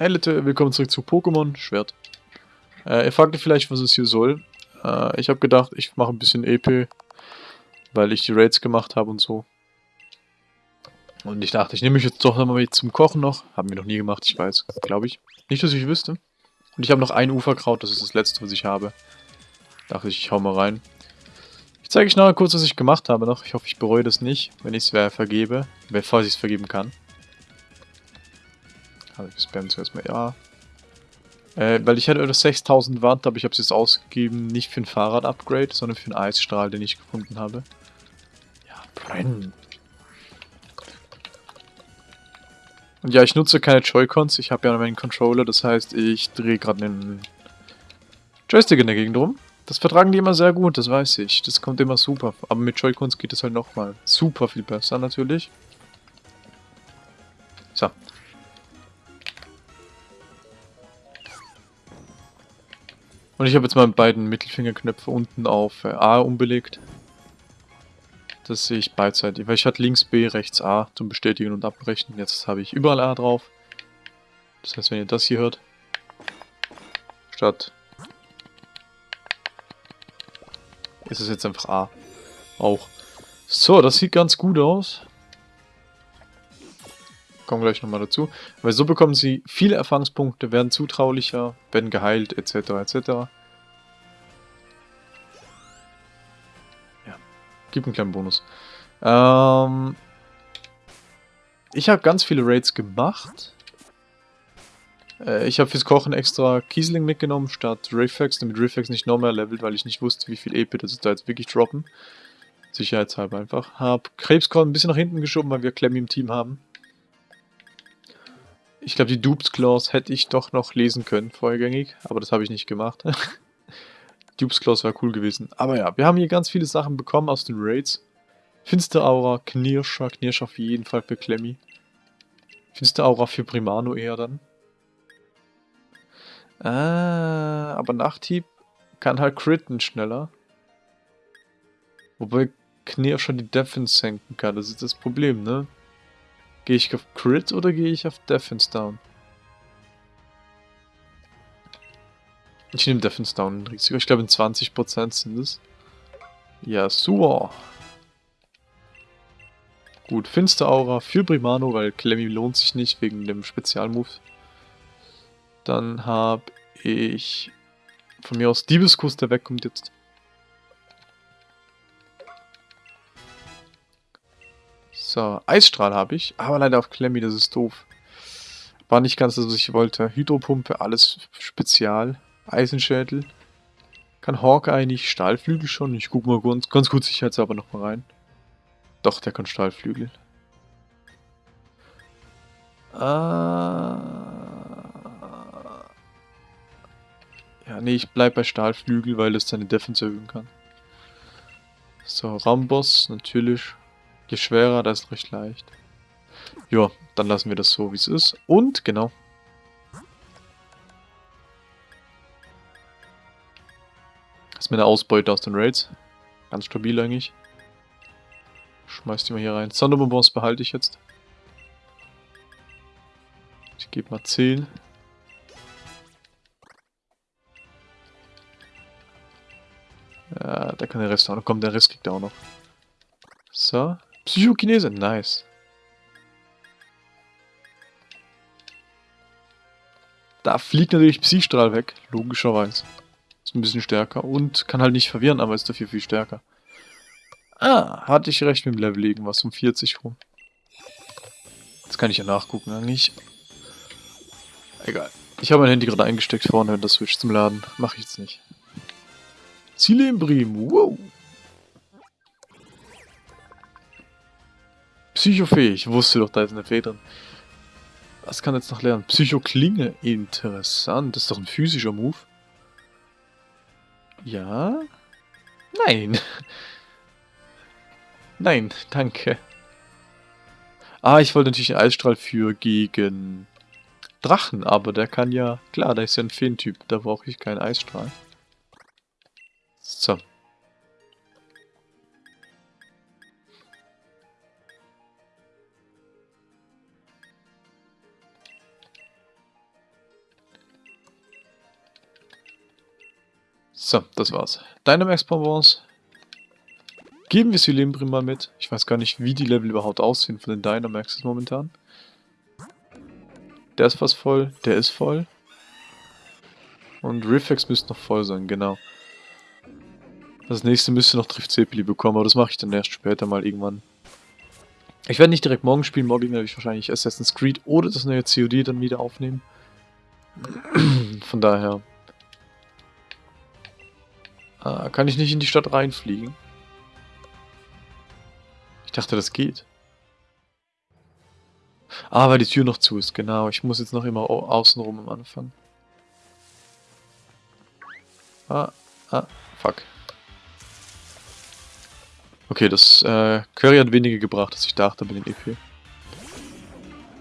Hey Leute, willkommen zurück zu Pokémon Schwert. Äh, ihr fragt euch vielleicht, was es hier soll. Äh, ich habe gedacht, ich mache ein bisschen EP, weil ich die Raids gemacht habe und so. Und ich dachte, ich nehme mich jetzt doch nochmal zum Kochen noch. Haben wir noch nie gemacht, ich weiß, glaube ich. Nicht, dass ich wüsste. Und ich habe noch ein Uferkraut, das ist das letzte, was ich habe. Dachte ich, ich hau mal rein. Ich zeige euch nachher kurz, was ich gemacht habe noch. Ich hoffe, ich bereue das nicht, wenn ich es vergebe. Falls ich es vergeben kann. Also ich spam zuerst mal ja. Äh, weil ich hatte das 6000 Watt, aber ich habe es jetzt ausgegeben, nicht für ein Fahrrad-Upgrade, sondern für einen Eisstrahl, den ich gefunden habe. Ja, brennen. Und ja, ich nutze keine Joy-Cons, ich habe ja meinen Controller, das heißt, ich drehe gerade einen Joystick in der Gegend rum. Das vertragen die immer sehr gut, das weiß ich. Das kommt immer super. Aber mit Joy-Cons geht es halt nochmal super viel besser natürlich. So, Und ich habe jetzt meine beiden Mittelfingerknöpfe unten auf äh, A umbelegt. Das sehe ich beidseitig, weil ich hatte links B, rechts A zum Bestätigen und Abbrechen. Jetzt habe ich überall A drauf. Das heißt, wenn ihr das hier hört, statt ist es jetzt einfach A. Auch. So, das sieht ganz gut aus kommen gleich nochmal dazu. Weil so bekommen sie viele Erfahrungspunkte, werden zutraulicher, werden geheilt, etc. etc. Ja, gibt einen kleinen Bonus. Ähm, ich habe ganz viele Raids gemacht. Äh, ich habe fürs Kochen extra Kiesling mitgenommen statt Rifax, damit Rifax nicht noch mehr levelt, weil ich nicht wusste, wie viel EP das da jetzt wirklich droppen. Sicherheitshalber einfach. Hab Krebskorn ein bisschen nach hinten geschoben, weil wir Clemmy im Team haben. Ich glaube, die Dupes Clause hätte ich doch noch lesen können, vorgängig, aber das habe ich nicht gemacht. Dupes Clause wäre cool gewesen. Aber ja, wir haben hier ganz viele Sachen bekommen aus den Raids. Finster Aura, Knirscher, Knirscher auf jeden Fall für Clemmy. Finster Aura für Primano eher dann. Ah, aber Nachthieb kann halt critten schneller. Wobei Knirscher die Defense senken kann, das ist das Problem, ne? Gehe ich auf Crit oder gehe ich auf Defense Down? Ich nehme Defense Down Risiko. Ich glaube in 20% sind es. Ja, super. Gut, Finster Aura für Primano, weil Clemmy lohnt sich nicht wegen dem Spezialmove. Dann habe ich von mir aus Diebeskuss, der wegkommt jetzt. So, Eisstrahl habe ich, aber leider auf Klemmi, das ist doof. War nicht ganz das, was ich wollte. Hydropumpe, alles Spezial. Eisenschädel. Kann Hawkeye nicht, Stahlflügel schon. Ich gucke mal ganz, ganz gut sicherheitshalber nochmal rein. Doch, der kann Stahlflügel. Ah. Ja, nee, ich bleib bei Stahlflügel, weil es seine Defense erhöhen kann. So, Rambos, natürlich. Je schwerer, desto recht leicht. Ja, dann lassen wir das so, wie es ist. Und, genau. Das ist mir eine Ausbeute aus den Raids. Ganz stabil eigentlich. Schmeiß die mal hier rein. Sonderbonbons behalte ich jetzt. Ich gebe mal 10. Ja, da kann der Rest auch noch kommen. Der Rest kriegt auch noch. So. Psychokinese, nice. Da fliegt natürlich Psystrahl weg, logischerweise. Ist ein bisschen stärker und kann halt nicht verwirren, aber ist dafür viel stärker. Ah, hatte ich recht mit dem Level irgendwas um 40 rum. Jetzt kann ich ja nachgucken eigentlich. Egal. Ich habe mein Handy gerade eingesteckt vorne in der Switch zum Laden. Mache ich jetzt nicht. Ziele im Bremen. Wow. Psychofee, ich wusste doch, da ist eine Fee drin. Was kann jetzt noch lernen? Psychoklinge, interessant. Das ist doch ein physischer Move. Ja? Nein. Nein, danke. Ah, ich wollte natürlich einen Eisstrahl für gegen Drachen, aber der kann ja... Klar, da ist ja ein Feentyp, da brauche ich keinen Eisstrahl. So. So, das war's. Dynamax Bonbons. Geben wir Silembrim mal mit. Ich weiß gar nicht, wie die Level überhaupt aussehen von den Dynamaxes momentan. Der ist fast voll, der ist voll. Und Riffex müsste noch voll sein, genau. Das nächste müsste noch Drift Cepeli bekommen, aber das mache ich dann erst später mal irgendwann. Ich werde nicht direkt morgen spielen, morgen werde ich wahrscheinlich Assassin's Creed oder das neue COD dann wieder aufnehmen. Von daher... Äh, kann ich nicht in die Stadt reinfliegen? Ich dachte, das geht. Ah, weil die Tür noch zu ist, genau. Ich muss jetzt noch immer außenrum am Anfang. Ah, ah, fuck. Okay, das äh, Curry hat weniger gebracht, als ich dachte bei den EP.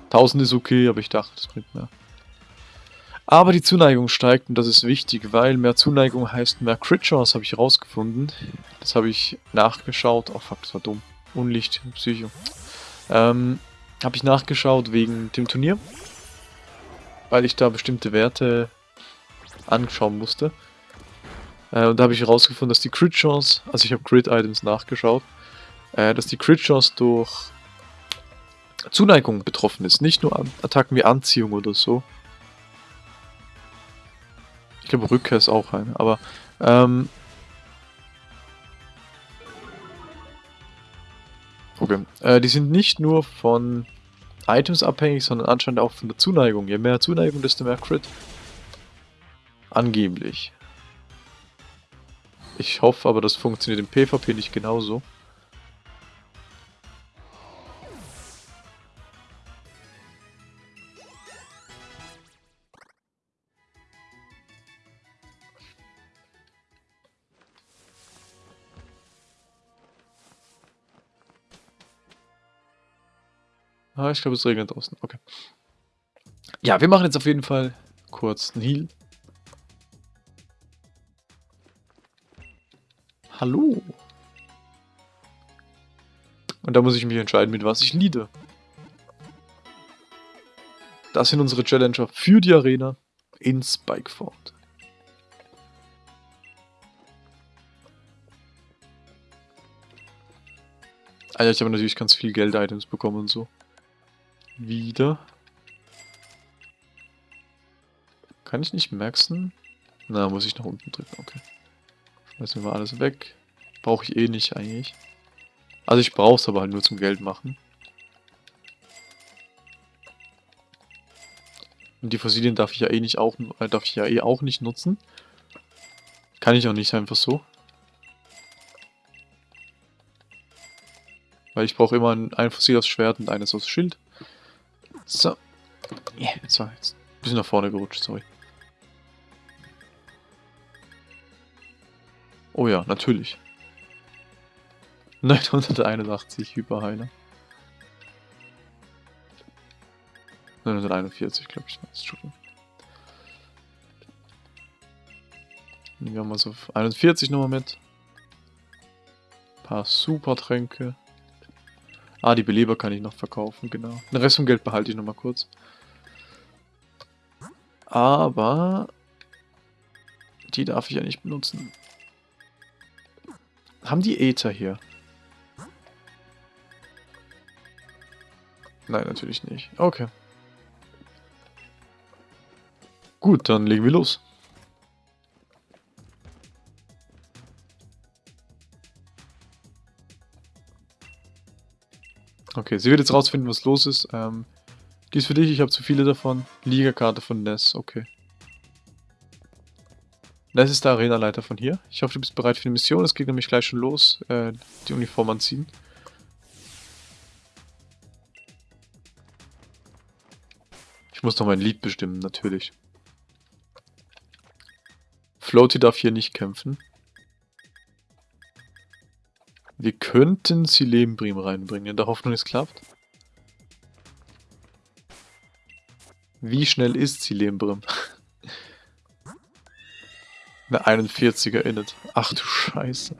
1000 ist okay, aber ich dachte, das bringt mehr. Aber die Zuneigung steigt und das ist wichtig, weil mehr Zuneigung heißt mehr Crit Chance, habe ich herausgefunden. Das habe ich nachgeschaut. Oh fuck, das war dumm. Unlicht, Psycho. Ähm, habe ich nachgeschaut wegen dem Turnier. Weil ich da bestimmte Werte anschauen musste. Äh, und da habe ich herausgefunden, dass die Crit Chance, also ich habe Crit Items nachgeschaut, äh, dass die Crit Chance durch Zuneigung betroffen ist. Nicht nur Attacken wie Anziehung oder so. Ich glaube Rückkehr ist auch eine, aber ähm, Okay. Äh, die sind nicht nur von Items abhängig, sondern anscheinend auch von der Zuneigung. Je mehr Zuneigung, desto mehr Crit. Angeblich. Ich hoffe aber, das funktioniert im PvP nicht genauso. Ah, ich glaube, es regnet draußen. Okay. Ja, wir machen jetzt auf jeden Fall kurz einen Heal. Hallo. Und da muss ich mich entscheiden, mit was ich liede. Das sind unsere Challenger für die Arena in Spikeford. Alter, ich habe natürlich ganz viel Geld-Items bekommen und so wieder. Kann ich nicht maxen? Na, muss ich nach unten drücken, okay. Schmeißen wir alles weg. Brauche ich eh nicht eigentlich. Also ich brauche es aber halt nur zum Geld machen. Und die Fossilien darf ich ja eh nicht auch äh, darf ich ja eh auch nicht nutzen. Kann ich auch nicht einfach so. Weil ich brauche immer ein, ein Fossil aus Schwert und eines aus Schild. So. Jetzt war jetzt ein bisschen nach vorne gerutscht, sorry. Oh ja, natürlich. 981 Hyperheiler. 941, glaube ich. Entschuldigung. Nehmen wir mal so 41 nochmal mit. Ein paar Supertränke. Ah, die Beleber kann ich noch verkaufen, genau. Den Rest vom Geld behalte ich nochmal kurz. Aber... Die darf ich ja nicht benutzen. Haben die Äther hier? Nein, natürlich nicht. Okay. Gut, dann legen wir los. Okay, sie wird jetzt rausfinden, was los ist. Ähm, die ist für dich, ich habe zu viele davon. Liga-Karte von Ness, okay. Ness ist der Arenaleiter von hier. Ich hoffe, du bist bereit für die Mission. Es geht nämlich gleich schon los. Äh, die Uniform anziehen. Ich muss noch mein Lied bestimmen, natürlich. Floaty darf hier nicht kämpfen. Wir könnten Silembrim reinbringen, in der Hoffnung, es klappt. Wie schnell ist Silembrim? Eine 41er Init. Ach du Scheiße.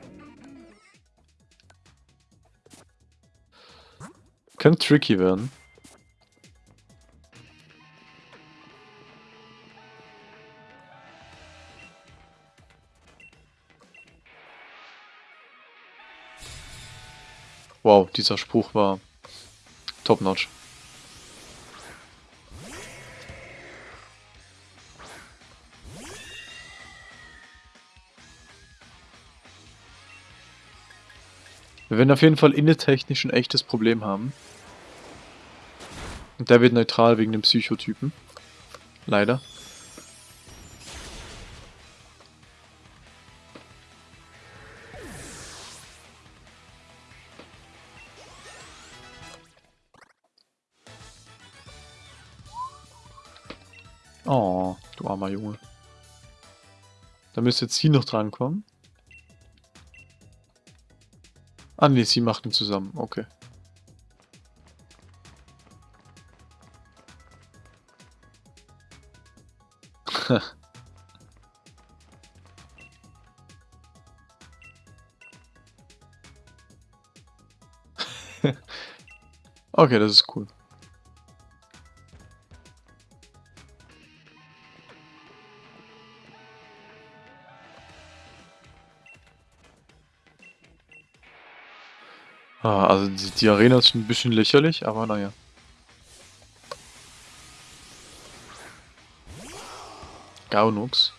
Könnte tricky werden. Dieser Spruch war top-notch. Wir werden auf jeden Fall innetechnisch ein echtes Problem haben. Und der wird neutral wegen dem Psychotypen. Leider. Müsste jetzt sie noch drankommen. Ah ne, sie macht ihn zusammen. Okay. okay, das ist cool. Ah, also die, die Arena ist ein bisschen lächerlich, aber naja. Gaunux.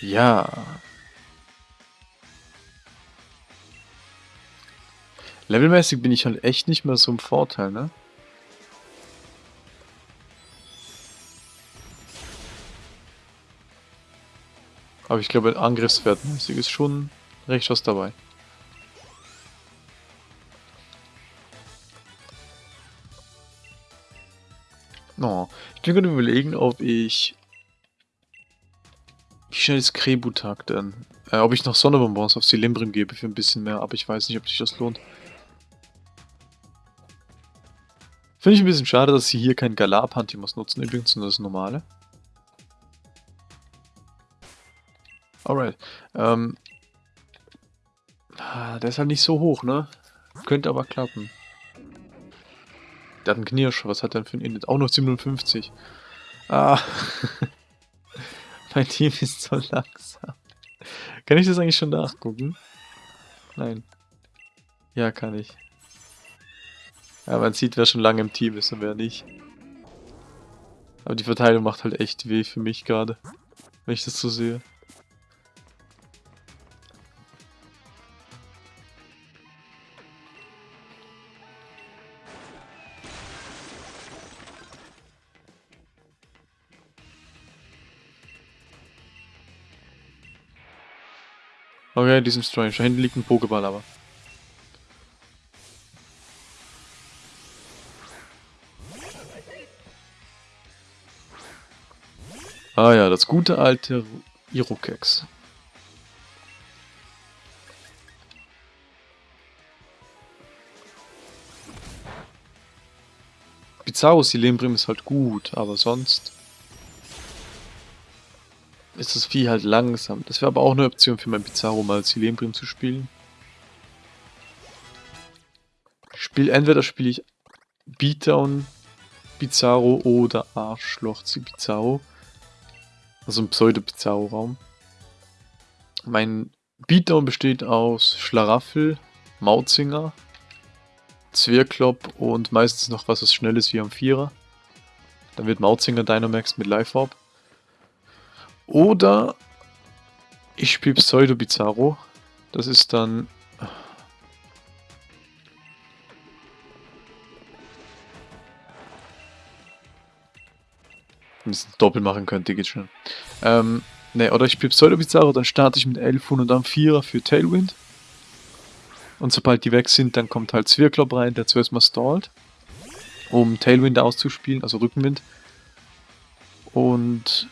Ja. Levelmäßig bin ich halt echt nicht mehr so im Vorteil, ne? Aber ich glaube, angriffswertmäßig ist schon recht was dabei. Bin gerade überlegen, ob ich... Wie schnell ist Krebutag denn? Äh, ob ich noch Sonnebonbons auf Cilimbrim gebe für ein bisschen mehr, aber ich weiß nicht, ob sich das lohnt. Finde ich ein bisschen schade, dass sie hier keinen Galar-Pantimos nutzen übrigens, sondern das normale. Alright. Ähm, ah, der ist halt nicht so hoch, ne? Könnte aber klappen. Der hat einen Knirsch. Was hat er denn für ein Init? Auch noch 57. Ah. mein Team ist so langsam. Kann ich das eigentlich schon nachgucken? Nein. Ja, kann ich. Ja, man sieht, wer schon lange im Team ist und wer nicht. Aber die Verteilung macht halt echt weh für mich gerade. Wenn ich das so sehe. Okay, diesem Strange. Da hinten liegt ein Pokéball aber. Ah ja, das gute alte Irokex. Bizarro Silembrim ist halt gut, aber sonst ist das Vieh halt langsam. Das wäre aber auch eine Option für mein Bizarro mal Silembrim zu spielen. Spiel, entweder spiele ich Beatdown Bizarro oder Arschloch Bizarro. Also ein Pseudo-Pizarro-Raum. Mein Beatdown besteht aus Schlaraffel, Mautzinger, Zwirklopp und meistens noch was, was schnell ist wie am Vierer. Dann wird Mautzinger Dynamax mit Life Orb. Oder ich spiele Pseudo Bizarro. Das ist dann Wenn es doppelt machen könnte, geht schon. Ähm, ne, oder ich spiele Pseudo Bizarro, dann starte ich mit 11 und dann 4er für Tailwind. Und sobald die weg sind, dann kommt halt Zwirklop rein, der zuerst mal stallt, um Tailwind auszuspielen, also Rückenwind. Und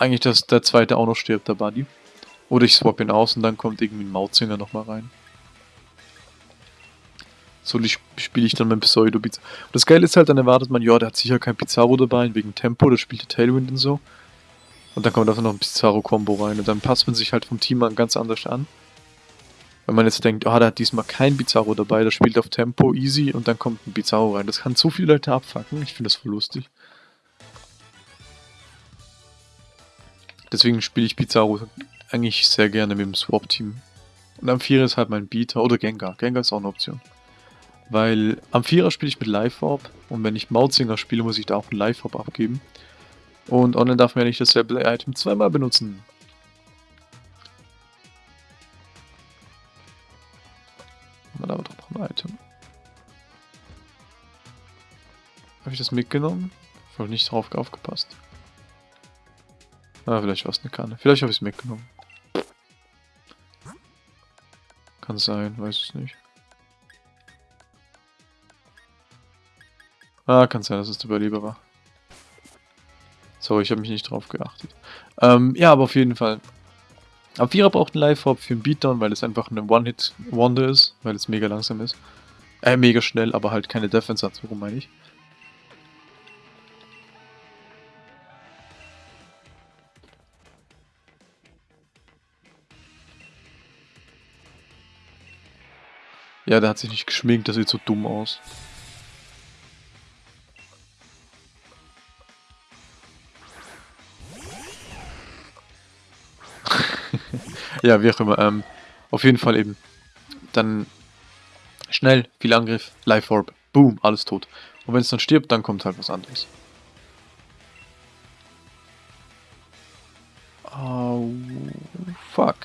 eigentlich, dass der zweite auch noch stirbt, der Buddy. Oder ich swap ihn aus und dann kommt irgendwie ein Mautzinger nochmal rein. So spiele ich dann mein Pseudo Pizarro. Das Geile ist halt, dann erwartet man, ja, der hat sicher kein Pizarro dabei, wegen Tempo, der spielt der Tailwind und so. Und dann kommt einfach noch ein Pizarro-Kombo rein und dann passt man sich halt vom Team an ganz anders an. Wenn man jetzt denkt, ah, oh, der hat diesmal kein Pizarro dabei, der spielt auf Tempo, easy und dann kommt ein Pizarro rein. Das kann so viele Leute abfacken, ich finde das voll lustig. Deswegen spiele ich Pizarro eigentlich sehr gerne mit dem Swap-Team. Und am Vierer ist halt mein Beater oder Gengar. Gengar ist auch eine Option. Weil am Vierer spiele ich mit Live Orb und wenn ich Mautzinger spiele, muss ich da auch ein Live Orb abgeben. Und online darf man ja nicht dasselbe Item zweimal benutzen. Man aber doch noch ein Item. Habe ich das mitgenommen? Ich habe nicht drauf aufgepasst. Ah, vielleicht war es eine Kanne. Vielleicht habe ich es mitgenommen. Kann sein, weiß es nicht. Ah, kann sein, dass es der Überleber war. Sorry, ich habe mich nicht drauf geachtet. Ähm, ja, aber auf jeden Fall. Am Vierer braucht ein Live-Hop für einen Beatdown, weil es einfach eine One-Hit-Wonder ist, weil es mega langsam ist. Äh, mega schnell, aber halt keine Defense hat, warum meine ich. Ja, der hat sich nicht geschminkt, das sieht so dumm aus. ja, wie auch immer. Ähm, auf jeden Fall eben. Dann schnell, viel Angriff, Life Orb, boom, alles tot. Und wenn es dann stirbt, dann kommt halt was anderes. Oh, fuck.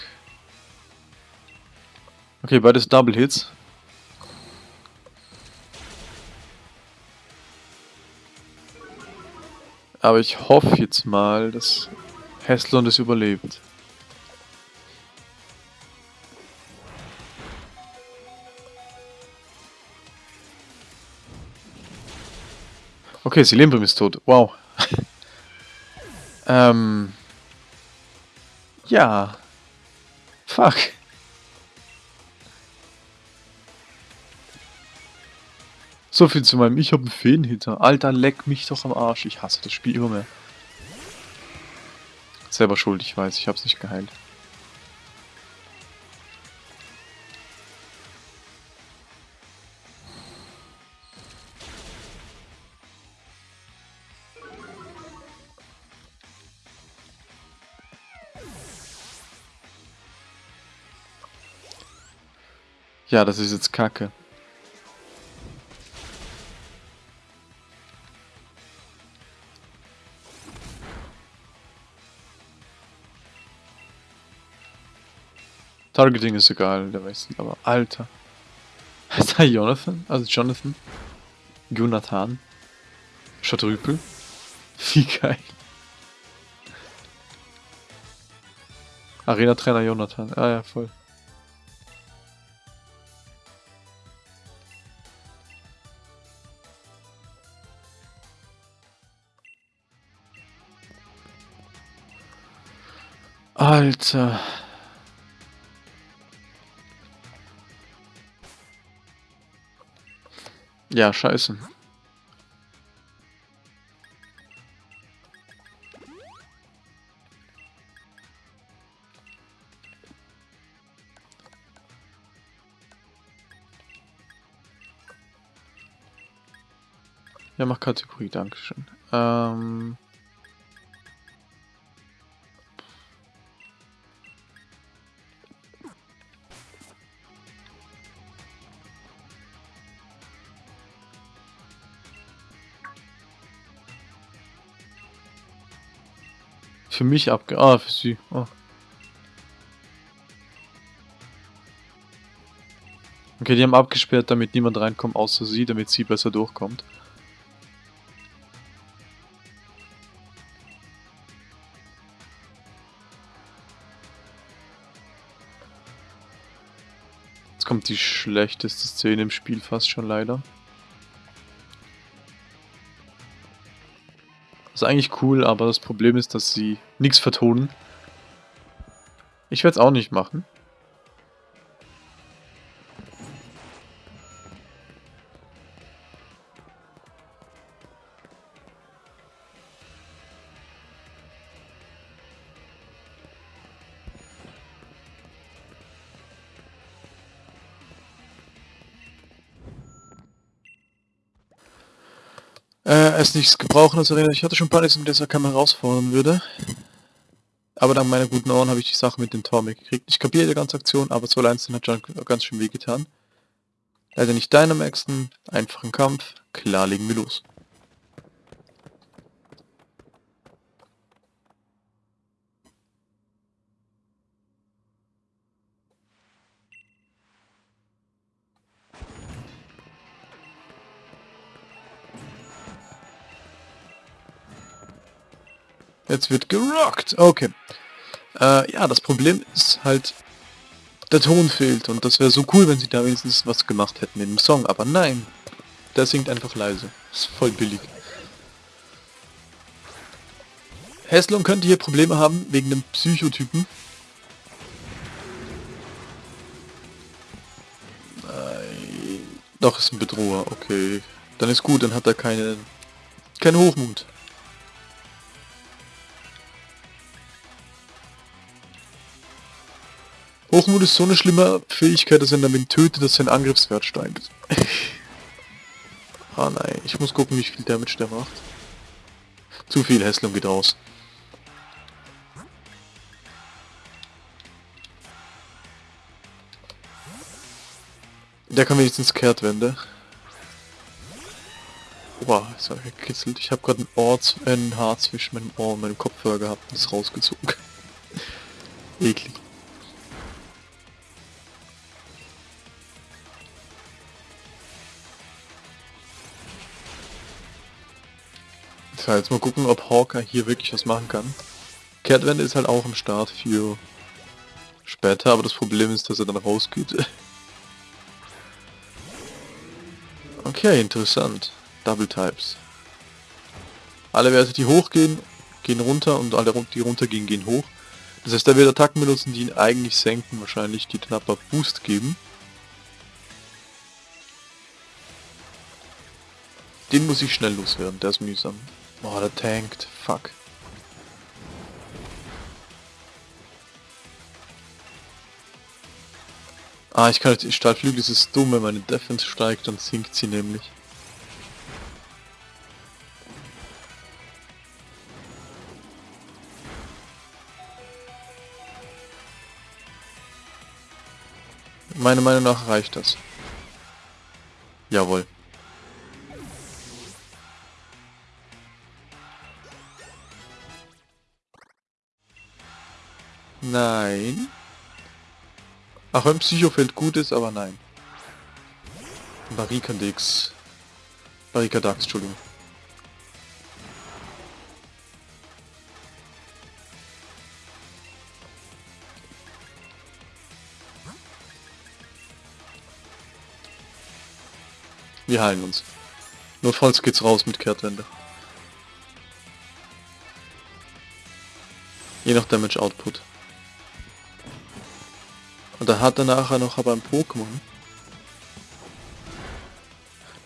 Okay, beides Double Hits. Aber ich hoffe jetzt mal, dass Heslon das überlebt. Okay, Silembrim ist tot. Wow. ähm. Ja. Fuck. So viel zu meinem Ich habe einen Feenhitter. Alter, leck mich doch am Arsch. Ich hasse das Spiel immer mehr. Selber schuld, ich weiß. Ich hab's nicht geheilt. Ja, das ist jetzt kacke. Targeting ist egal, der weiß nicht, aber Alter. Heißt er Jonathan? Also Jonathan? Jonathan? Schatrüpel? Wie geil. Arena-Trainer Jonathan. Ah ja, voll. Alter. Ja, scheiße. Ja, mach Kategorie, Dankeschön. Ähm... Für mich abge... Ah, für sie. Oh. Okay, die haben abgesperrt, damit niemand reinkommt, außer sie, damit sie besser durchkommt. Jetzt kommt die schlechteste Szene im Spiel fast schon leider. Ist eigentlich cool, aber das Problem ist, dass sie nichts vertonen. Ich werde es auch nicht machen. Nichts gebrauchen als Arena. Ich hatte schon Panik, dass er Kamera herausfordern würde. Aber dank meiner guten Ohren habe ich die Sache mit dem Tor gekriegt. Ich kapiere die ganze Aktion, aber 2 einzeln hat schon ganz schön wehgetan. Leider nicht Dynamaxen, einfachen Kampf, klar legen wir los. Jetzt wird gerockt. Okay. Äh, ja, das Problem ist halt, der Ton fehlt. Und das wäre so cool, wenn sie da wenigstens was gemacht hätten in dem Song. Aber nein. Der singt einfach leise. Ist voll billig. Heslon könnte hier Probleme haben wegen dem Psychotypen. Nein. Doch, ist ein Bedroher. Okay. Dann ist gut, dann hat er keine, keinen Hochmut. Hochmut ist so eine schlimme Fähigkeit, dass er damit tötet, dass sein Angriffswert steigt. ah nein, ich muss gucken, wie viel Damage der macht. Zu viel Häslung geht raus. Der kann wenigstens Kehrtwende. Boah, ist er gekitzelt. Ich habe gerade ein Ohr, ein Haar zwischen meinem Ohr und meinem Kopfhörer gehabt und ist rausgezogen. Eklig. So, jetzt mal gucken, ob Hawker hier wirklich was machen kann. Kehrtwende ist halt auch am Start für später, aber das Problem ist, dass er dann rausgeht. okay, interessant. Double Types. Alle Werte, die hochgehen, gehen runter und alle, die runtergehen, gehen hoch. Das heißt, er wird Attacken benutzen, die ihn eigentlich senken, wahrscheinlich, die aber Boost geben. Den muss ich schnell loswerden, der ist mühsam. Oh, der tankt. Fuck. Ah, ich kann jetzt... Stahlflügel ist es dumm, wenn meine Defense steigt, dann sinkt sie nämlich. Meiner Meinung nach reicht das. Jawohl. Nein. Auch wenn Psychofeld gut ist, aber nein. Barrikadix. Barrikadax, Entschuldigung. Wir heilen uns. Notfalls geht's raus mit Kehrtwende. Je nach Damage Output. Und da hat er nachher noch aber ein Pokémon.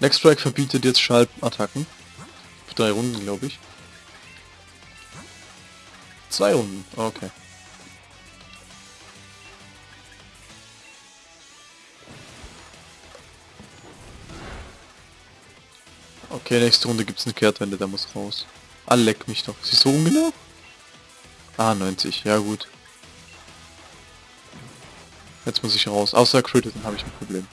Next Strike verbietet jetzt Schallbattacken. Für drei Runden, glaube ich. Zwei Runden, okay. Okay, nächste Runde gibt es eine Kehrtwende, der muss raus. Ah, leck mich doch. Ist so ungenau? Ah, 90, ja gut. Jetzt muss ich raus. Außer Crit, dann habe ich ein Problem.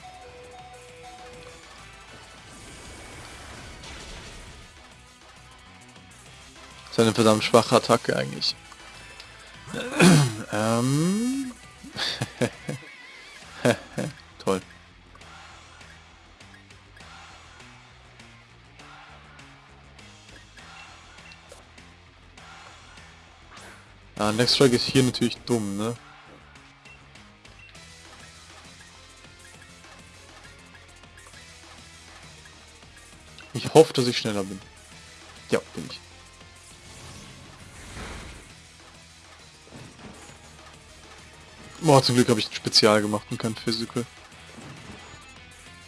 Das ist eine verdammt schwache Attacke eigentlich. ähm. Toll. Ah, Next Strike ist hier natürlich dumm, ne? Ich hoffe, dass ich schneller bin. Ja, bin ich. Boah, zum Glück habe ich ein Spezial gemacht und kein Physical.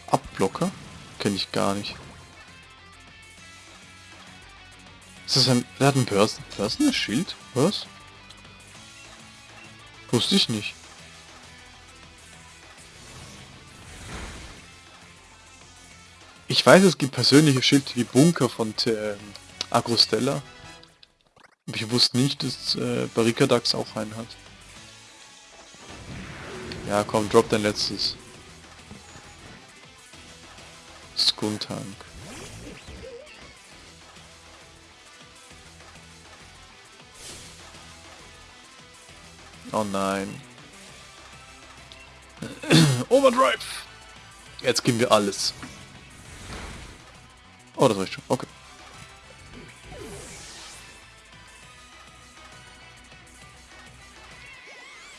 Abblocker? Kenne ich gar nicht. Ist das ein... Er hat ein Börsen... Börsen Schild? Was? Wusste ich nicht. Weiß, es gibt persönliche Schilde wie Bunker von äh, Agrostella. Ich wusste nicht, dass äh, Barricadax auch einen hat. Ja, komm, drop dein letztes. Skuntank. Oh nein. Overdrive! Jetzt geben wir alles. Oh, das reicht schon. Okay.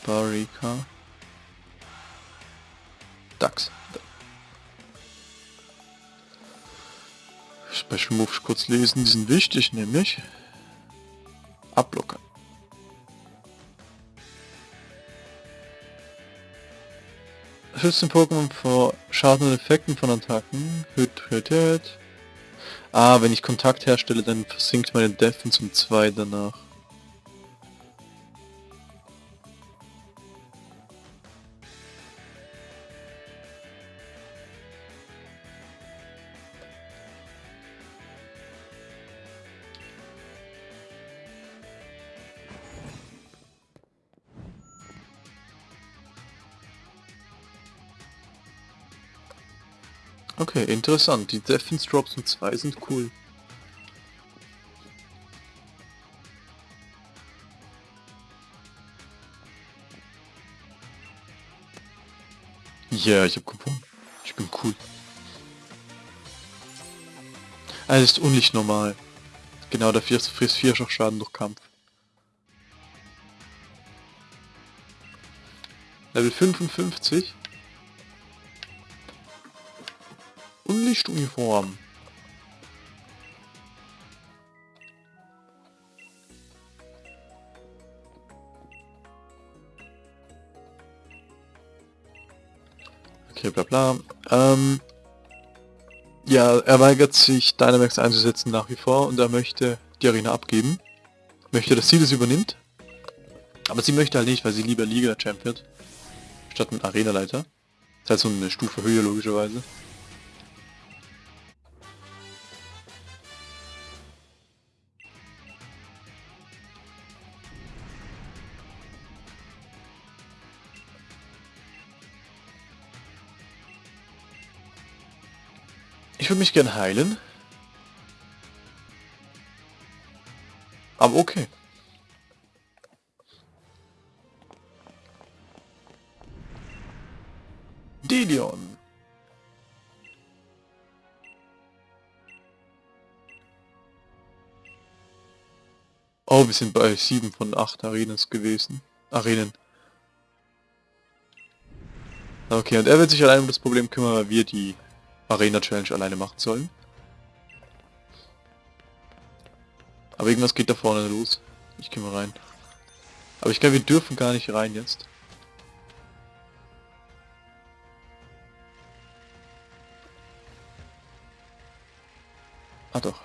Barika. Dax. Special Moves kurz lesen, die sind wichtig, nämlich Ablocker. Schützt den Pokémon vor Schaden und Effekten von Attacken. Hüt, hüt. Ah, wenn ich Kontakt herstelle, dann versinkt meine Defense um 2 danach. Interessant. Die Defense Drops mit 2 sind cool. Ja, yeah, ich hab gewonnen. Ich bin cool. Also ist unlicht normal. Genau, der frisst 4 Schaden durch Kampf. Level 55. Lichtuniform. Okay, bla bla. Ähm, ja, er weigert sich Dynamax einzusetzen nach wie vor und er möchte die Arena abgeben. Möchte, dass sie das übernimmt. Aber sie möchte halt nicht, weil sie lieber Liga-Champ wird. Statt ein Arena-Leiter. Das heißt so eine Stufe höher logischerweise. Ich würde mich gern heilen. Aber okay. Delion. Oh, wir sind bei 7 von 8 Arenen gewesen. Arenen. Okay, und er wird sich allein um das Problem kümmern, weil wir die Arena Challenge alleine machen sollen. Aber irgendwas geht da vorne los. Ich gehe mal rein. Aber ich glaube, wir dürfen gar nicht rein jetzt. Ah doch.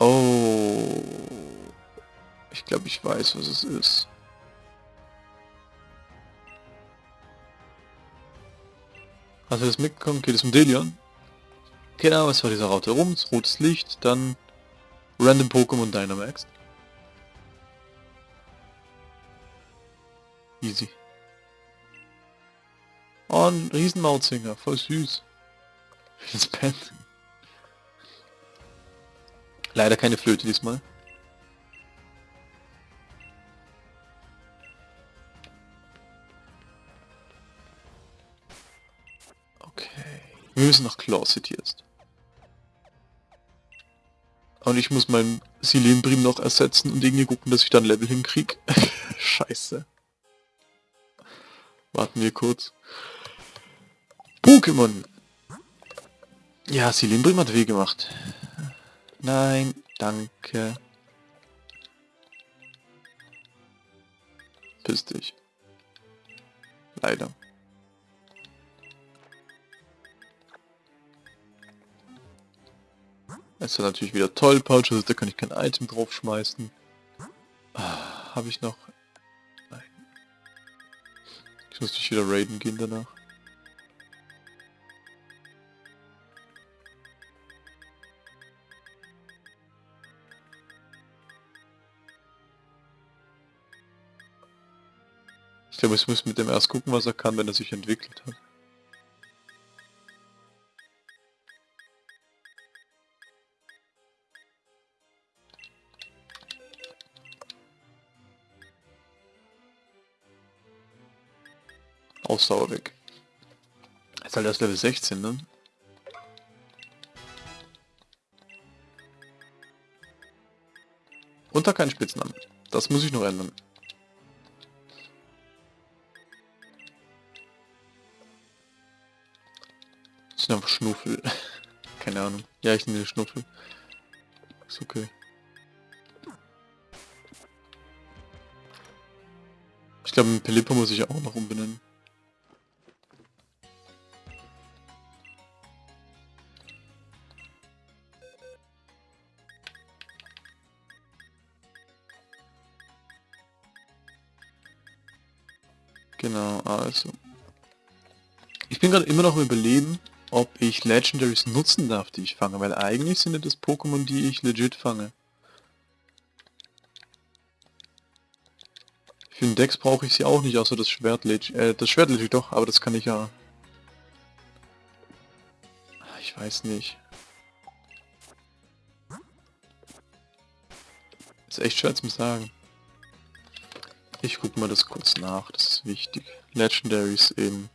Oh. Ich glaube, ich weiß, was es ist. Hast du das mitbekommen? Geht es um Delion? Genau, es war dieser Raute rum, rotes Licht, dann Random Pokémon Dynamax. Easy. Oh, ein Riesenmautzinger, voll süß. Ins Pen. Leider keine Flöte diesmal. Wir müssen nach Claw City jetzt. Und ich muss meinen Silenbrim noch ersetzen und irgendwie gucken, dass ich dann Level hinkrieg. Scheiße. Warten wir kurz. Pokémon! Ja, Silenbrim hat weh gemacht. Nein, danke. Piss dich. Leider. Das ist natürlich wieder toll, Pouch, also da kann ich kein Item draufschmeißen. Ah, Habe ich noch... Nein. Ich muss nicht wieder raiden gehen danach. Ich glaube, ich muss mit dem erst gucken, was er kann, wenn er sich entwickelt hat. Ausdauer weg. Ist halt erst Level 16, ne? Unter keinen Spitznamen. Das muss ich noch ändern. Das sind einfach Schnuffel. Keine Ahnung. Ja, ich nehme Schnuffel. Ist okay. Ich glaube, Pelippo muss ich auch noch umbenennen. Also. Ich bin gerade immer noch im Überleben, ob ich Legendaries nutzen darf, die ich fange, weil eigentlich sind ja das Pokémon, die ich legit fange. Für den Dex brauche ich sie auch nicht, außer das Schwert. Äh, das Schwert legit doch, aber das kann ich ja... Ich weiß nicht. Ist echt schwer zu sagen. Ich guck mal das kurz nach, das wichtig. Legendaries in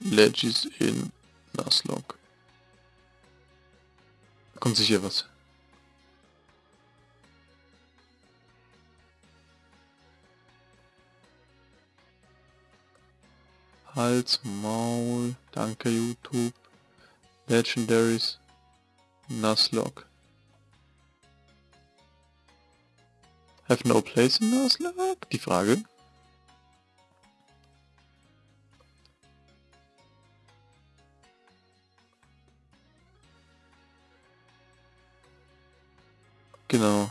Legis in Nuzlocke. Kommt sicher was. Hals, Maul, danke YouTube. Legendaries, Nuzlocke. Have no place in Nuzlocke? Die Frage. Genau.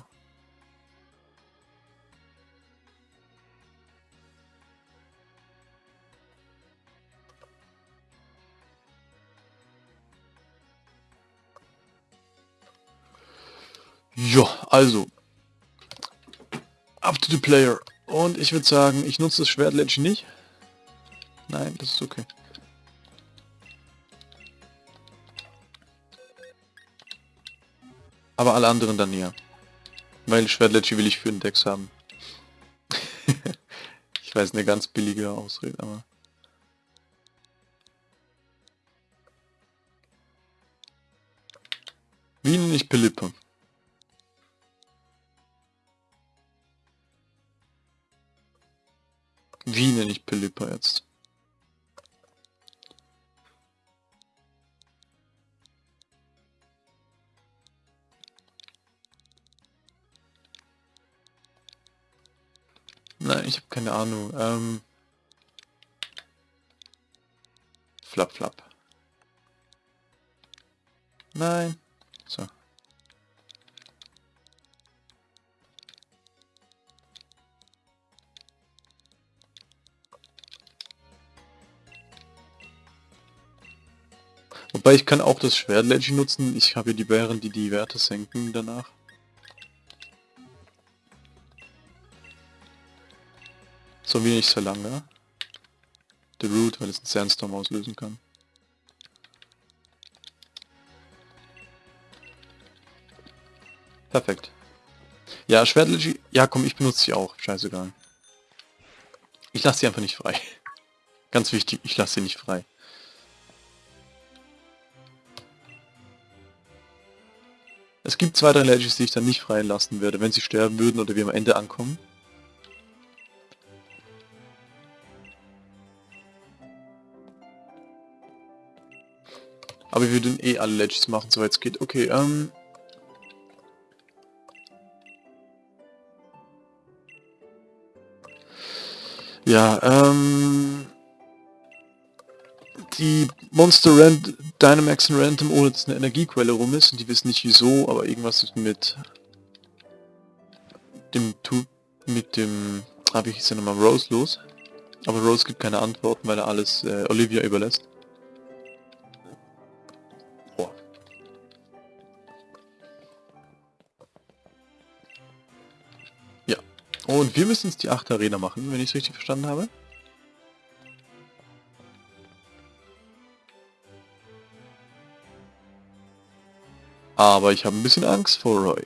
Ja, also, Up to the player. Und ich würde sagen, ich nutze das Schwert Ledge nicht. Nein, das ist okay. Aber alle anderen dann ja. Weil Schwert Ledge will ich für den Dex haben. ich weiß, eine ganz billige Ausrede, aber... Wie nenne ich Pelippe? Wie nenne ich Pelipper jetzt? Nein, ich habe keine Ahnung. Ähm flap, flap. Nein. Wobei ich kann auch das Schwert Legend nutzen. Ich habe hier die Bären, die die Werte senken danach. So wenig sehr lange. The Root, weil es einen Sandstorm auslösen kann. Perfekt. Ja, Schwertlegie, ja komm, ich benutze sie auch, scheißegal. Ich lasse sie einfach nicht frei. Ganz wichtig, ich lasse sie nicht frei. Es gibt zwei, drei Legends, die ich dann nicht freilassen werde, wenn sie sterben würden oder wir am Ende ankommen. Aber wir würden eh alle Legends machen, soweit es geht. Okay, ähm... Ja, ähm die Monster Rand Dynamax und Random ohne dass eine Energiequelle rum ist und die wissen nicht wieso, aber irgendwas ist mit dem tu mit dem ah wie hieß der nochmal Rose los. Aber Rose gibt keine Antworten, weil er alles äh, Olivia überlässt. Ja. Und wir müssen jetzt die 8 Arena machen, wenn ich es richtig verstanden habe. Aber ich habe ein bisschen Angst vor Roy.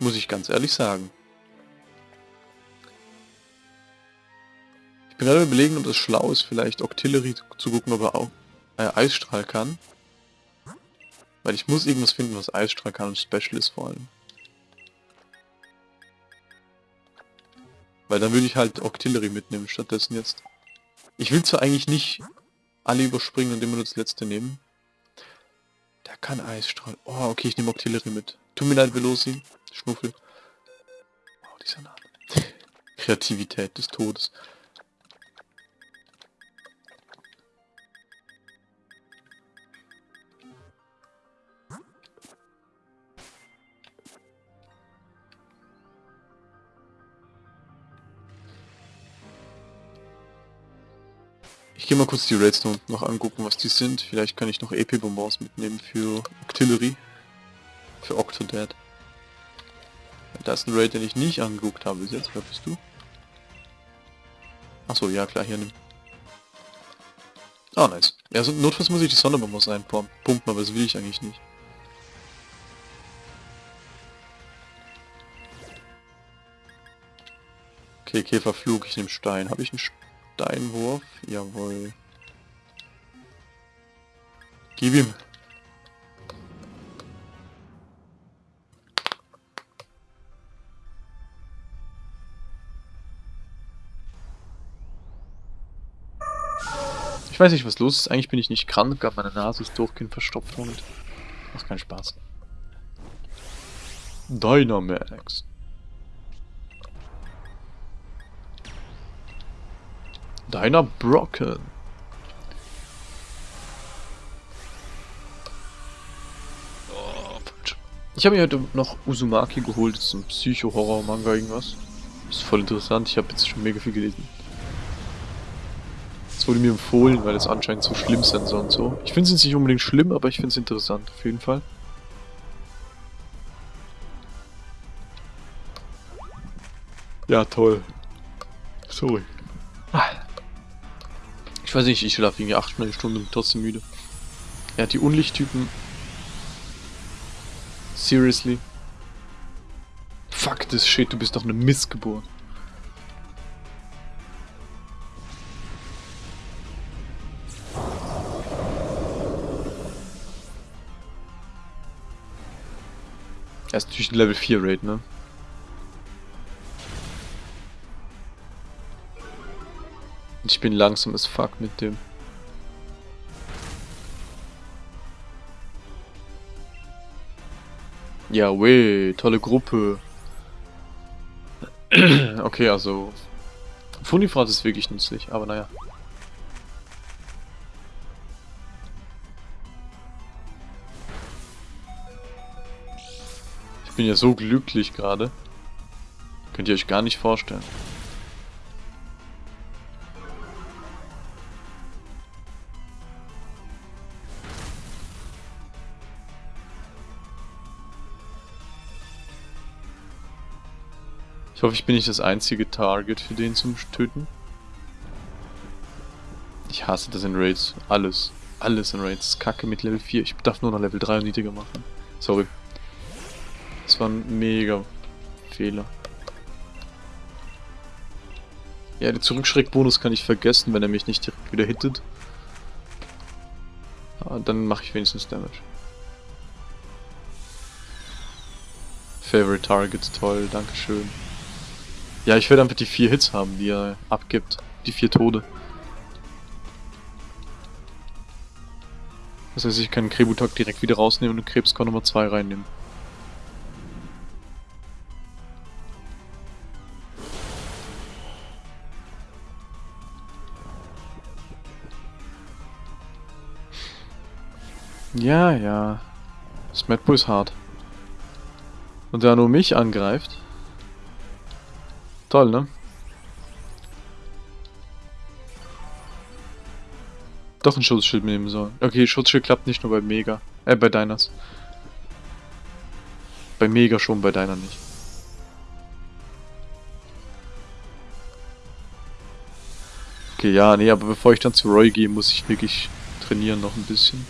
Muss ich ganz ehrlich sagen. Ich bin gerade überlegen, ob das schlau ist, vielleicht Octillery zu gucken, ob er auch äh, Eisstrahl kann. Weil ich muss irgendwas finden, was Eisstrahl kann und Special ist vor allem. Weil dann würde ich halt Octillery mitnehmen stattdessen jetzt. Ich will zwar eigentlich nicht alle überspringen und immer nur das letzte nehmen. Der kann Eisstrahl. Oh, okay, ich nehme Octillery mit. Tut mir leid, Veloci. Schnuffel. Wow, dieser Name. Kreativität des Todes. Ich gehe mal kurz die Raids noch angucken, was die sind. Vielleicht kann ich noch EP-Bonbons mitnehmen für Octillery. Für Octodad. Da ist ein Raid, den ich nicht angeguckt habe bis jetzt. Wer bist du? Achso, ja klar, hier nimm. Ah, nice. Ja, also notfalls muss ich die Sonderbonbons reinpumpen, aber das will ich eigentlich nicht. Okay, Käferflug, ich nehme Stein. Habe ich einen Steinwurf? Jawohl. Gib ihm. Ich weiß nicht, was los ist. Eigentlich bin ich nicht krank, aber meine Nase ist durchgehend verstopft und macht keinen Spaß. Dynamax. Deiner Brocken. Ich habe mir heute noch Uzumaki geholt, das ist ein Psycho-Horror-Manga irgendwas. Das ist voll interessant, ich habe jetzt schon mega viel gelesen. Es wurde mir empfohlen, weil es anscheinend so schlimm sein soll und so. Ich finde es nicht unbedingt schlimm, aber ich finde es interessant, auf jeden Fall. Ja, toll. Sorry. Ich weiß nicht, ich schlafe irgendwie 8 Stunden und trotzdem müde. Er hat die Unlichttypen. Seriously? Fuck this shit, du bist doch eine Missgeburt. Er ist natürlich ein Level 4 Raid, ne? Ich bin langsam as fuck mit dem. Ja, weh, tolle Gruppe. okay, also... Funifrat ist wirklich nützlich, aber naja. Ich bin ja so glücklich gerade. Könnt ihr euch gar nicht vorstellen. Ich hoffe, ich bin nicht das einzige Target für den zum Töten. Ich hasse das in Raids. Alles. Alles in Raids. Kacke mit Level 4. Ich darf nur noch Level 3 und niedriger machen. Sorry. Das war ein mega Fehler. Ja, den Zurückschreckbonus kann ich vergessen, wenn er mich nicht direkt wieder hittet. Aber dann mache ich wenigstens Damage. Favorite Targets, toll, dankeschön. Ja, ich werde einfach die vier Hits haben, die er abgibt. Die vier Tode. Das heißt, ich kann Krebutak direkt wieder rausnehmen und Krebskorn Nummer 2 reinnehmen. Ja, ja. Das Madbull ist hart. Und der nur mich angreift. Toll, ne? Doch ein Schutzschild nehmen sollen. Okay, Schutzschild klappt nicht nur bei Mega. Äh, bei Diners. Bei Mega schon, bei deiner nicht. Okay, ja, nee, aber bevor ich dann zu Roy gehe, muss ich wirklich trainieren noch ein bisschen.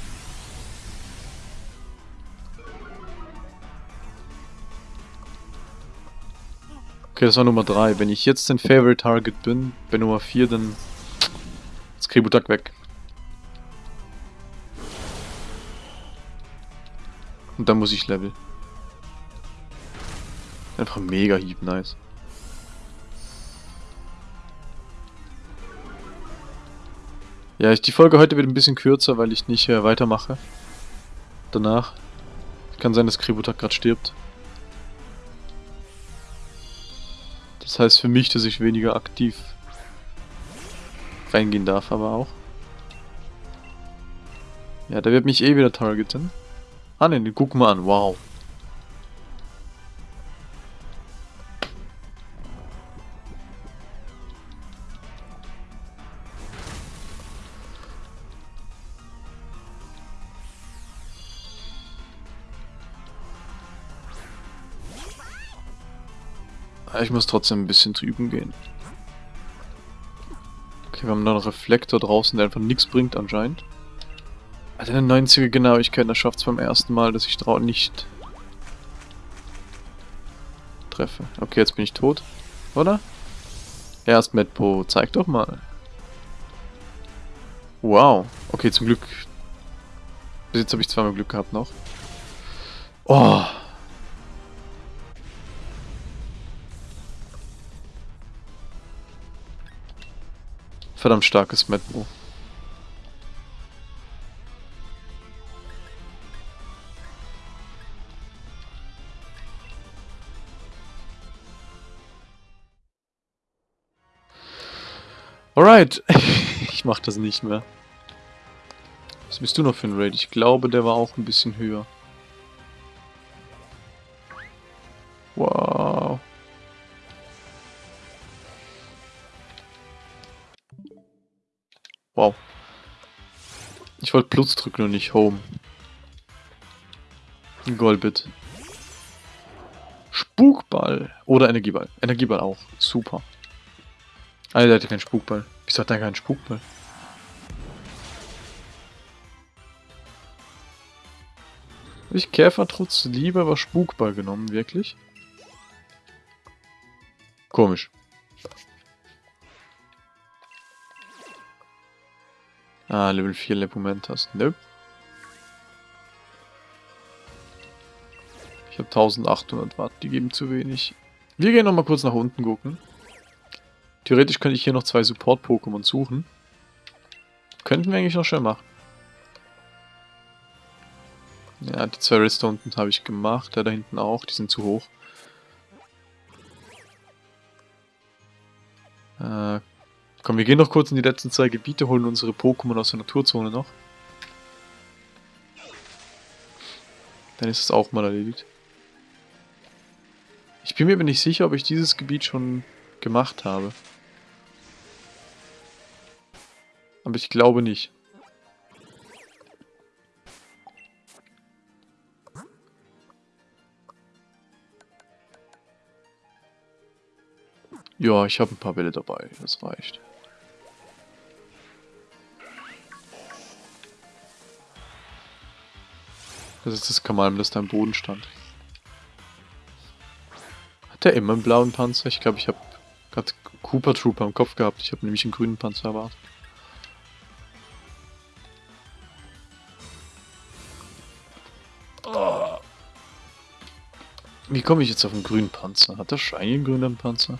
Okay, das war Nummer 3. Wenn ich jetzt den Favorite Target bin, bei Nummer 4, dann ist Kributak weg. Und dann muss ich Level. Einfach mega Hieb, nice. Ja, ich, die Folge heute wird ein bisschen kürzer, weil ich nicht äh, weitermache. Danach. Kann sein, dass Kributak gerade stirbt. Das heißt für mich, dass ich weniger aktiv reingehen darf, aber auch. Ja, der wird mich eh wieder targeten. Ah ne, gucken wir an. Wow. Ich muss trotzdem ein bisschen drüben gehen. Okay, wir haben noch einen Reflektor draußen, der einfach nichts bringt anscheinend. Alter, eine 90er Genauigkeit, da schafft es beim ersten Mal, dass ich drauf nicht treffe. Okay, jetzt bin ich tot. Oder? Erst Medpo, zeig doch mal. Wow. Okay, zum Glück. Bis jetzt habe ich zweimal Glück gehabt noch. Oh. Verdammt starkes Medpo. Alright. ich mach das nicht mehr. Was bist du noch für ein Raid? Ich glaube, der war auch ein bisschen höher. Ich wollte Plus drücken und nicht Home. Golbit. Spukball. Oder Energieball. Energieball auch. Super. Ah, der hatte keinen Spukball. Wieso hat er keinen Spukball? Habe ich Käfertrutz lieber aber Spukball genommen, wirklich? Komisch. Ah, Level 4 Lepumentas. Nope. Ich habe 1800 Watt, die geben zu wenig. Wir gehen nochmal kurz nach unten gucken. Theoretisch könnte ich hier noch zwei Support-Pokémon suchen. Könnten wir eigentlich noch schnell machen. Ja, die zwei Rister unten habe ich gemacht. Der da hinten auch. Die sind zu hoch. Äh, komm, wir gehen noch kurz in die letzten zwei Gebiete, holen unsere Pokémon aus der Naturzone noch. Dann ist es auch mal erledigt. Ich bin mir aber nicht sicher, ob ich dieses Gebiet schon gemacht habe. Aber ich glaube nicht. Ja, ich habe ein paar Bälle dabei. Das reicht. Das ist das Kamalm, das da im Boden stand. Hat der immer einen blauen Panzer? Ich glaube, ich habe gerade Cooper Trooper im Kopf gehabt. Ich habe nämlich einen grünen Panzer erwartet. Wie komme ich jetzt auf einen grünen Panzer? Hat der Shiny einen grünen Panzer?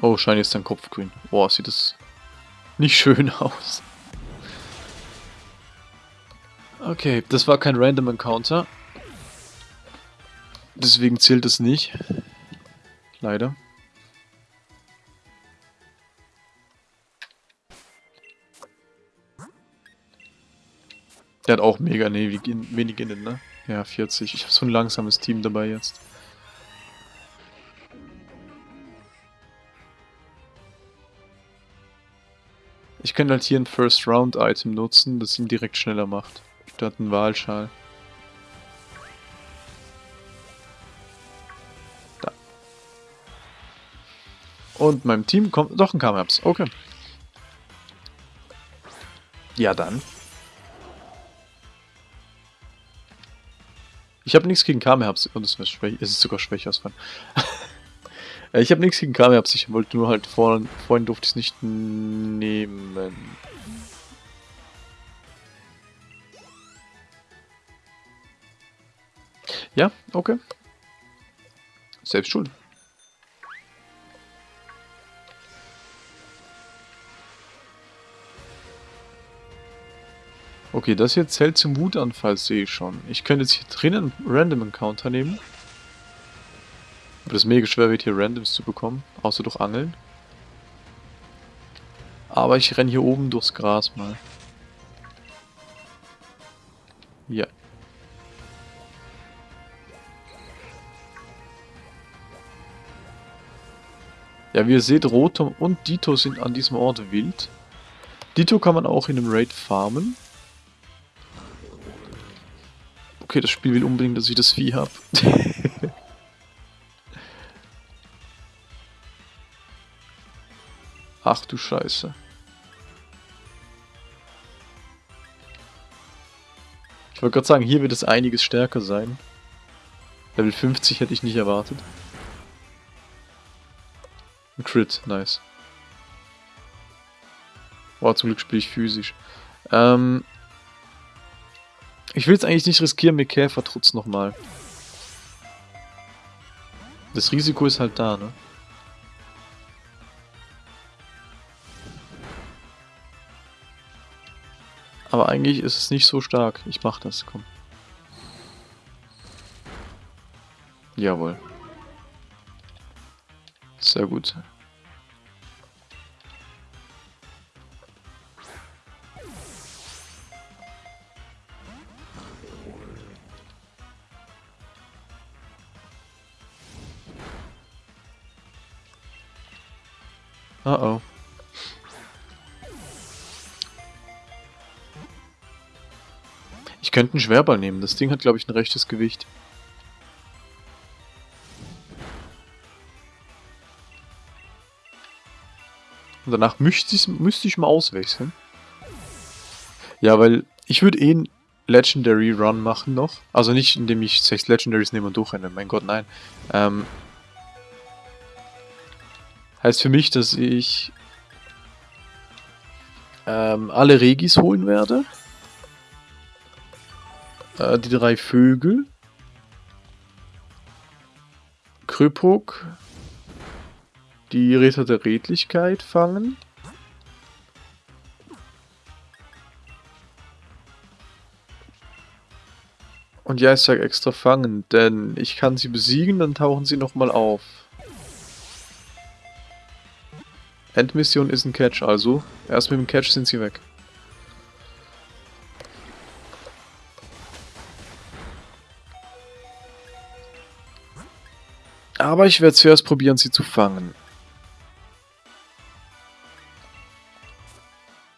Oh, Shiny ist dein Kopf grün. Boah, sieht das nicht schön aus. Okay, das war kein Random Encounter. Deswegen zählt es nicht. Leider. Der hat auch mega nee, wenig innen, ne? Ja, 40. Ich habe so ein langsames Team dabei jetzt. Ich könnte halt hier ein First Round Item nutzen, das ihn direkt schneller macht. Statt ein Wahlschal. Da. Und meinem Team kommt doch ein Kamerabs. Okay. Ja dann. Ich habe nichts gegen Kamehaps. Und es ist sogar schwächer als ich habe nichts gegen Kamehaps. Ich wollte nur halt vorhin, vorhin durfte ich es nicht nehmen. Ja, okay. Selbst schuld. Okay, das hier zählt zum Wutanfall, sehe ich schon. Ich könnte jetzt hier drinnen einen Random Encounter nehmen. Aber das mega schwer wird hier Randoms zu bekommen, außer durch Angeln. Aber ich renne hier oben durchs Gras mal. Ja. Ja, wie ihr seht, Rotom und Dito sind an diesem Ort wild. Dito kann man auch in einem Raid farmen. Okay, das Spiel will unbedingt, dass ich das Vieh habe. Ach du Scheiße. Ich wollte gerade sagen, hier wird es einiges stärker sein. Level 50 hätte ich nicht erwartet. Ein Crit, nice. Boah, zum Glück spiele ich physisch. Ähm, ich will es eigentlich nicht riskieren mit Käfertrutz nochmal. Das Risiko ist halt da, ne? Aber eigentlich ist es nicht so stark. Ich mach das, komm. Jawohl. Sehr gut. Könnte einen Schwerball nehmen. Das Ding hat, glaube ich, ein rechtes Gewicht. Und danach müsste ich, müsste ich mal auswechseln. Ja, weil ich würde eh einen Legendary Run machen noch. Also nicht, indem ich sechs Legendaries nehme und durchrenne. Mein Gott, nein. Ähm, Heißt für mich, dass ich ähm, alle Regis holen werde. Äh, die drei Vögel. Krypok. Die Ritter der Redlichkeit fangen. Und ja, ich sage extra fangen, denn ich kann sie besiegen, dann tauchen sie nochmal auf. Endmission ist ein Catch, also erst mit dem Catch sind sie weg. Aber ich werde zuerst probieren, sie zu fangen.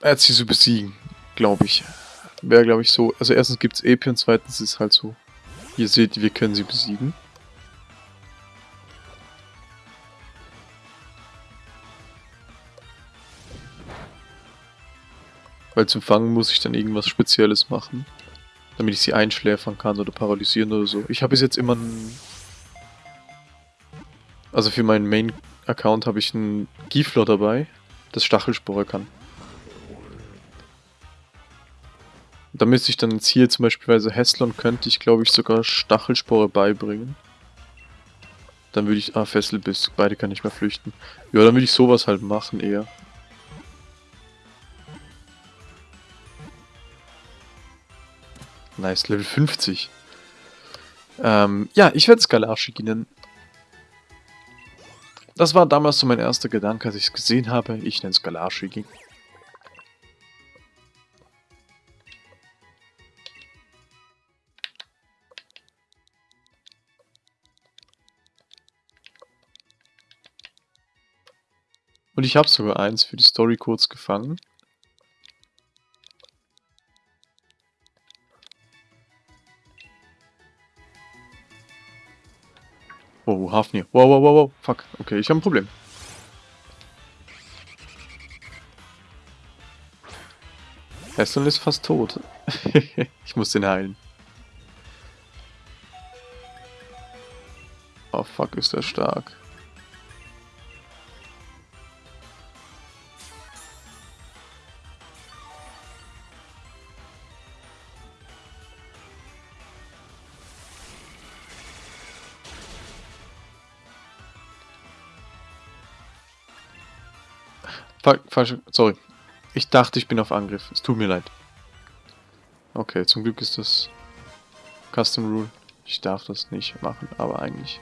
Er sie zu besiegen, glaube ich. Wäre, glaube ich, so. Also erstens gibt es EP und zweitens ist es halt so. Ihr seht, wir können sie besiegen. Weil zum Fangen muss ich dann irgendwas Spezielles machen. Damit ich sie einschläfern kann oder paralysieren oder so. Ich habe bis jetzt immer einen... Also für meinen Main-Account habe ich einen Giflor dabei, das Stachelspore kann. Da müsste ich dann jetzt hier zum Beispiel Heslon könnte ich glaube ich sogar Stachelspore beibringen. Dann würde ich... Ah, Fesselbiss. Beide kann ich mehr flüchten. Ja, dann würde ich sowas halt machen eher. Nice, Level 50. Ähm, ja, ich werde Skalashi nennen. Das war damals so mein erster Gedanke, als ich es gesehen habe. Ich nenne Skalashi. Und ich habe sogar eins für die Story kurz gefangen. Oh, Hafnir. Wow, wow, wow, wow. Fuck. Okay, ich habe ein Problem. Hesseln ist fast tot. ich muss den heilen. Oh fuck, ist der stark. Falsch, sorry. Ich dachte, ich bin auf Angriff. Es tut mir leid. Okay, zum Glück ist das Custom Rule. Ich darf das nicht machen, aber eigentlich...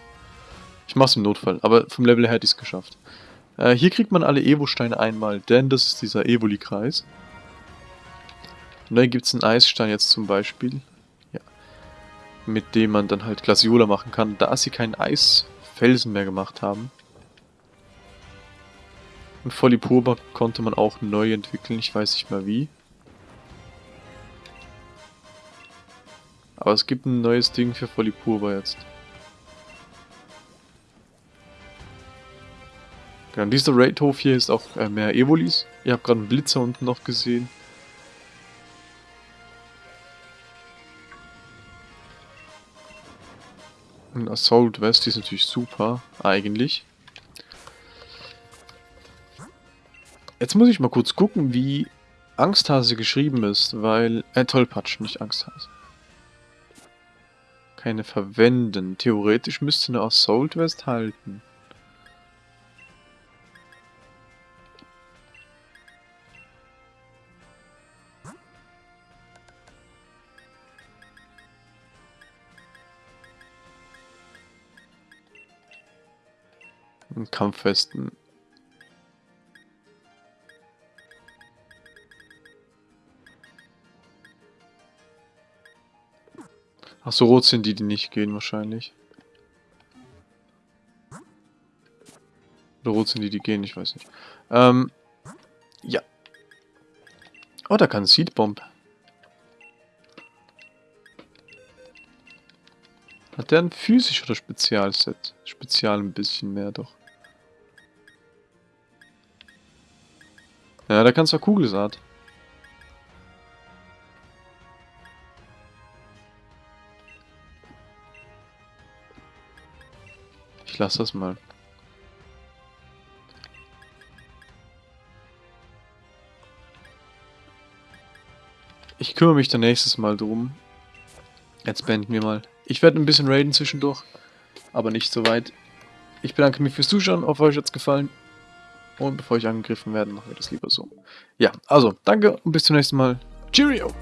Ich mach's im Notfall, aber vom Level her hätte ich es geschafft. Äh, hier kriegt man alle Evo-Steine einmal, denn das ist dieser Evoli-Kreis. Und dann gibt es einen Eisstein jetzt zum Beispiel. Ja. Mit dem man dann halt Glasiola machen kann, da sie keinen Eisfelsen mehr gemacht haben. Und Folipurba konnte man auch neu entwickeln, ich weiß nicht mehr wie. Aber es gibt ein neues Ding für Folipurba jetzt. Genau, dieser Raidhof hier ist auch äh, mehr Evolis. Ihr habt gerade einen Blitzer unten noch gesehen. Assault West ist natürlich super, eigentlich. Jetzt muss ich mal kurz gucken, wie Angsthase geschrieben ist, weil... Äh, Tollpatsch, nicht Angsthase. Keine verwenden. Theoretisch müsste eine Assault West halten. Kampfwesten Ach so, rot sind die, die nicht gehen wahrscheinlich. Oder rot sind die, die gehen, ich weiß nicht. Ähm, ja. Oh, da kann Seedbomb. Hat der ein physisch oder Spezialset? Spezial ein bisschen mehr doch. Ja, da kannst du Kugelsaat. Ich lasse das mal. Ich kümmere mich dann nächstes Mal drum. Jetzt beenden wir mal. Ich werde ein bisschen raiden zwischendurch, aber nicht so weit. Ich bedanke mich fürs Zuschauen, hoffe euch hat es gefallen. Und bevor ich angegriffen werde, machen wir das lieber so. Ja, also, danke und bis zum nächsten Mal. Cheerio!